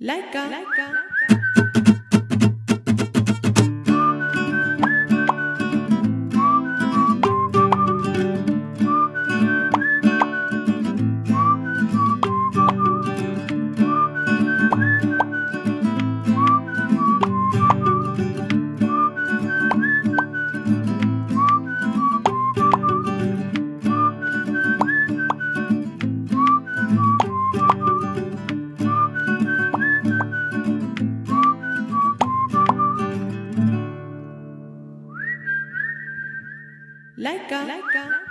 Laika. Laika. Laika. Laika.